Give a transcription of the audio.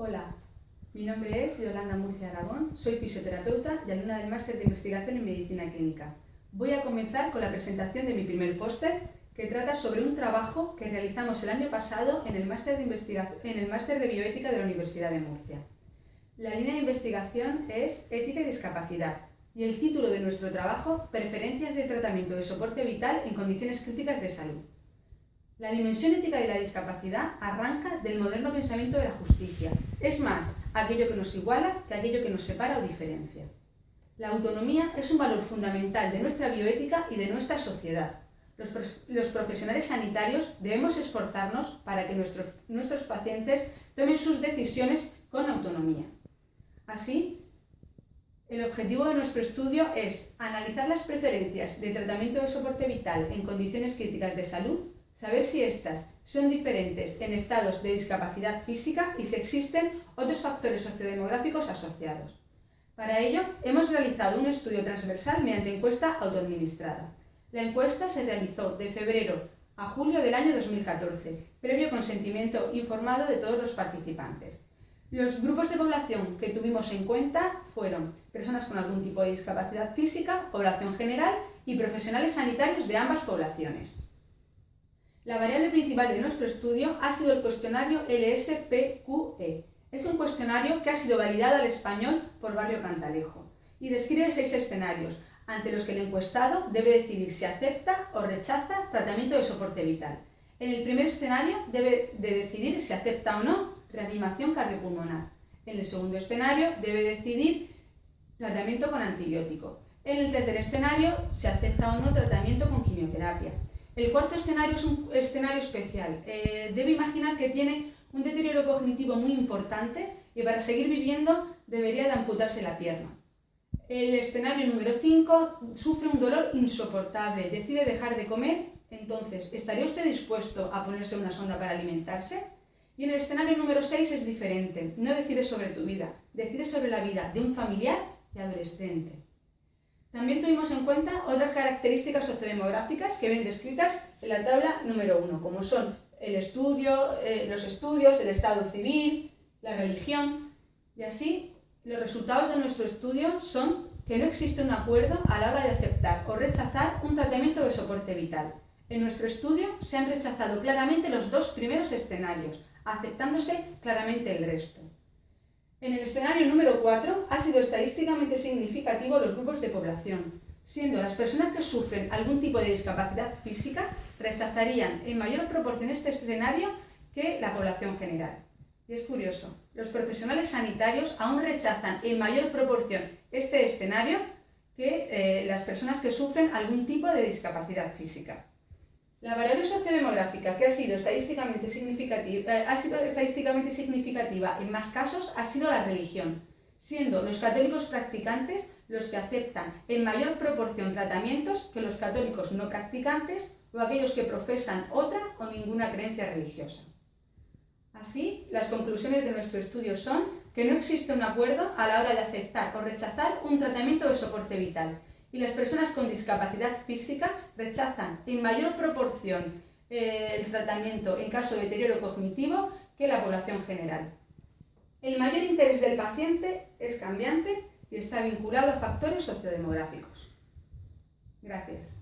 Hola, mi nombre es Yolanda Murcia Aragón, soy fisioterapeuta y alumna del Máster de Investigación en Medicina Clínica. Voy a comenzar con la presentación de mi primer póster, que trata sobre un trabajo que realizamos el año pasado en el Máster de, de Bioética de la Universidad de Murcia. La línea de investigación es Ética y Discapacidad y el título de nuestro trabajo, Preferencias de tratamiento de soporte vital en condiciones críticas de salud. La dimensión ética de la discapacidad arranca del moderno pensamiento de la justicia. Es más, aquello que nos iguala que aquello que nos separa o diferencia. La autonomía es un valor fundamental de nuestra bioética y de nuestra sociedad. Los, profesionales sanitarios debemos esforzarnos para que nuestros, pacientes tomen sus decisiones con autonomía. Así, el objetivo de nuestro estudio es analizar las preferencias de tratamiento de soporte vital en condiciones críticas de salud saber si estas son diferentes en estados de discapacidad física y si existen otros factores sociodemográficos asociados. Para ello, hemos realizado un estudio transversal mediante encuesta autoadministrada. La encuesta se realizó de febrero a julio del año 2014, previo consentimiento informado de todos los participantes. Los grupos de población que tuvimos en cuenta fueron personas con algún tipo de discapacidad física, población general y profesionales sanitarios de ambas poblaciones. La variable principal de nuestro estudio ha sido el cuestionario LSPQE. Es un cuestionario que ha sido validado al español por Barrio Cantalejo y describe seis escenarios ante los que el encuestado debe decidir si acepta o rechaza tratamiento de soporte vital. En el primer escenario debe de decidir si acepta o no reanimación cardiopulmonar. En el segundo escenario debe decidir tratamiento con antibiótico. En el tercer escenario se acepta o no tratamiento con quimioterapia. El cuarto escenario es un escenario especial. Eh, debe imaginar que tiene un deterioro cognitivo muy importante y para seguir viviendo debería de amputarse la pierna. El escenario número 5 sufre un dolor insoportable, decide dejar de comer, entonces, ¿estaría usted dispuesto a ponerse una sonda para alimentarse? Y en el escenario número 6 es diferente, no decide sobre tu vida, decide sobre la vida de un familiar y adolescente. También tuvimos en cuenta otras características sociodemográficas que ven descritas en la tabla número 1, como son el estudio, eh, los estudios, el estado civil, la religión, y así los resultados de nuestro estudio son que no existe un acuerdo a la hora de aceptar o rechazar un tratamiento de soporte vital. En nuestro estudio se han rechazado claramente los dos primeros escenarios, aceptándose claramente el resto. En el escenario número 4 ha sido estadísticamente significativo los grupos de población, siendo las personas que sufren algún tipo de discapacidad física rechazarían en mayor proporción este escenario que la población general. Y es curioso, los profesionales sanitarios aún rechazan en mayor proporción este escenario que eh, las personas que sufren algún tipo de discapacidad física. La variable sociodemográfica que ha sido, estadísticamente significativa, eh, ha sido estadísticamente significativa en más casos ha sido la religión, siendo los católicos practicantes los que aceptan en mayor proporción tratamientos que los católicos no practicantes o aquellos que profesan otra o ninguna creencia religiosa. Así, las conclusiones de nuestro estudio son que no existe un acuerdo a la hora de aceptar o rechazar un tratamiento de soporte vital, y las personas con discapacidad física rechazan en mayor proporción eh, el tratamiento en caso de deterioro cognitivo que la población general. El mayor interés del paciente es cambiante y está vinculado a factores sociodemográficos. Gracias.